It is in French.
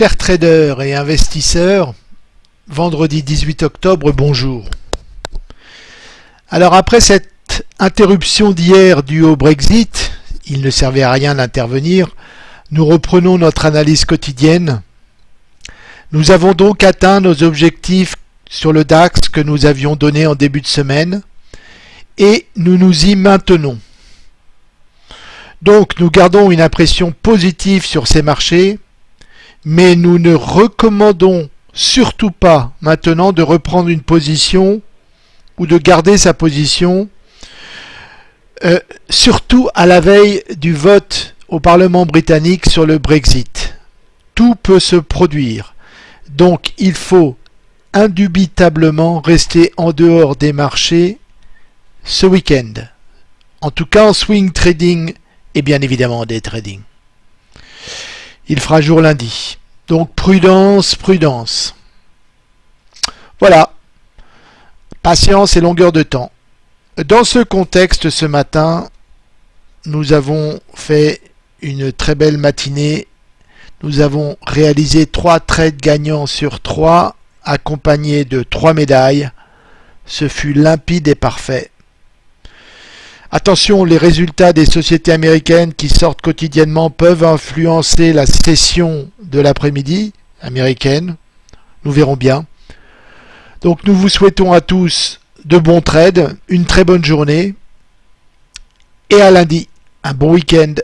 Chers traders et investisseurs, vendredi 18 octobre, bonjour. Alors après cette interruption d'hier due au Brexit, il ne servait à rien d'intervenir, nous reprenons notre analyse quotidienne. Nous avons donc atteint nos objectifs sur le DAX que nous avions donné en début de semaine et nous nous y maintenons. Donc nous gardons une impression positive sur ces marchés, mais nous ne recommandons surtout pas maintenant de reprendre une position ou de garder sa position, euh, surtout à la veille du vote au Parlement britannique sur le Brexit. Tout peut se produire. Donc il faut indubitablement rester en dehors des marchés ce week-end. En tout cas en swing trading et bien évidemment des trading. Il fera jour lundi. Donc prudence, prudence. Voilà. Patience et longueur de temps. Dans ce contexte, ce matin, nous avons fait une très belle matinée. Nous avons réalisé trois trades gagnants sur trois, accompagnés de trois médailles. Ce fut limpide et parfait. Attention, les résultats des sociétés américaines qui sortent quotidiennement peuvent influencer la session de l'après-midi américaine. Nous verrons bien. Donc nous vous souhaitons à tous de bons trades, une très bonne journée et à lundi. Un bon week-end.